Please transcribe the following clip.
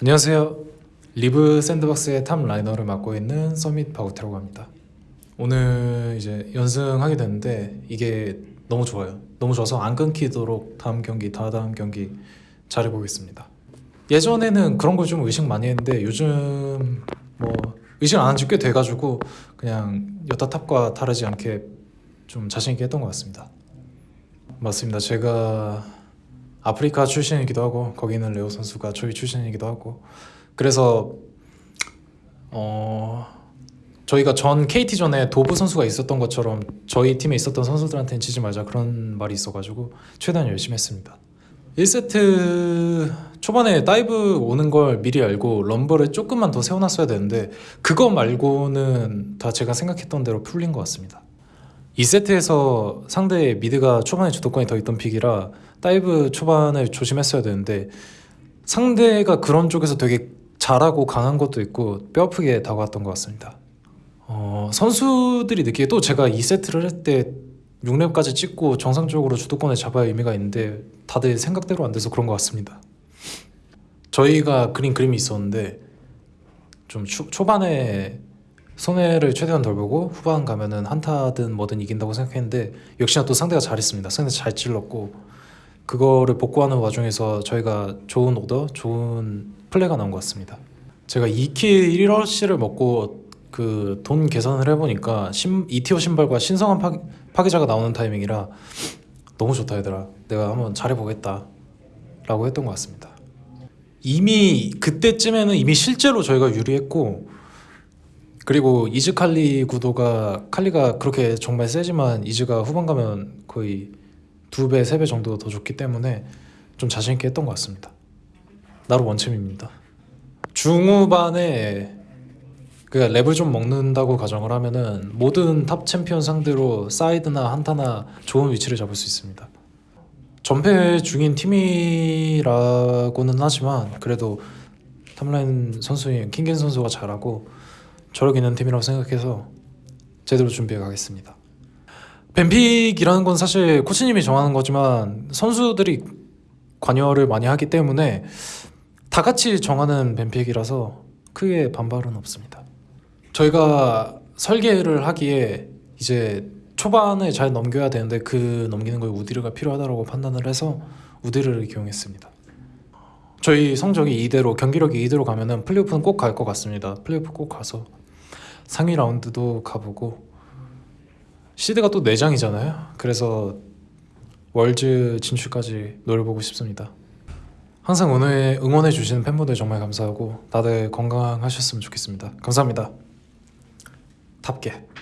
안녕하세요. Liiv SANDBOX의 top laner를 맡고 있는 서밋 박우태라고 합니다. 오늘 이제 연승하게 됐는데 이게 너무 좋아요. 너무 좋아서 안 끊기도록 다음 경기, 다다음 경기 잘해보겠습니다. 예전에는 그런 걸 좀 의식 많이 했는데 요즘 뭐 의식 안 한 지 꽤 돼가지고 그냥 여타 top과 다르지 않게 좀 자신 있게 했던 것 같습니다. 맞습니다. 제가 아프리카 출신이기도 하고 거기는 레오 선수가 저희 출신이기도 하고 그래서 어 저희가 전 KT 전에 도브 선수가 있었던 것처럼 저희 팀에 있었던 선수들한테는 지지 말자 그런 말이 있어가지고 최대한 열심히 했습니다. 1세트 초반에 dive 오는 걸 미리 알고 럼버를 조금만 더 세워놨어야 되는데 그거 말고는 다 제가 생각했던 대로 풀린 것 같습니다. 2세트에서 상대 mid가 초반에 주도권이 더 있던 pick이라 dive 초반에 조심했어야 되는데 상대가 그런 쪽에서 되게 잘하고 강한 것도 있고 뼈아프게 다가왔던 것 같습니다. 어, 선수들이 느끼기에 또 제가 2세트를 할 때 6렙까지 찍고 정상적으로 주도권을 잡아야 의미가 있는데 다들 생각대로 안 돼서 그런 것 같습니다. 저희가 그린 그림이 있었는데 좀 초, 초반에 손해를 최대한 덜 보고 후반 가면은 한타든 뭐든 이긴다고 생각했는데 역시나 또 상대가 잘했습니다. 상대 잘 찔렀고 그거를 복구하는 와중에서 저희가 좋은 오더, 좋은 플레이가 나온 것 같습니다. 제가 2 kill 1어시를 먹고 그 돈 계산을 해보니까 신, 2티어 신발과 신성한 파, 파괴자가 나오는 타이밍이라 너무 좋다 얘들아. 내가 한번 잘해보겠다 라고 했던 것 같습니다. 이미 그때쯤에는 이미 실제로 저희가 유리했고 그리고 이즈 칼리 구도가 칼리가 그렇게 정말 세지만 이즈가 후반 가면 거의 두 배, 세 배 정도 더 좋기 때문에 좀 자신 있게 했던 것 같습니다. 나르 원챔입니다. 중후반에 그 렙을 좀 먹는다고 가정을 하면은 모든 top 챔피언 상대로 사이드나 한타나 좋은 위치를 잡을 수 있습니다. 전패 중인 팀이라고는 하지만 그래도 top 라인 선수인 킹겐 선수가 잘하고 저력 있는 팀이라고 생각해서 제대로 준비해 가겠습니다. ban pick이라는 건 사실 코치님이 정하는 거지만 선수들이 관여를 많이 하기 때문에 다 같이 정하는 ban pick이라서 크게 반발은 없습니다. 저희가 설계를 하기에 이제 초반에 잘 넘겨야 되는데 그 넘기는 거에 우디르가 필요하다고 판단을 해서 우디르를 기용했습니다. 저희 성적이 이대로 경기력이 이대로 가면은 플레이오프는 꼭 갈 것 같습니다. 플레이오프 꼭 가서 상위 라운드도 가보고 시드가 또 4장이잖아요. 그래서 월즈 진출까지 노려보고 싶습니다. 항상 응원해, 응원해 주시는 팬분들 정말 감사하고 다들 건강하셨으면 좋겠습니다. 감사합니다. 탑게.